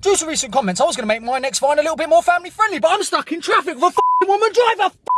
Due to recent comments, I was going to make my next find a little bit more family friendly, but I'm stuck in traffic with a woman driver.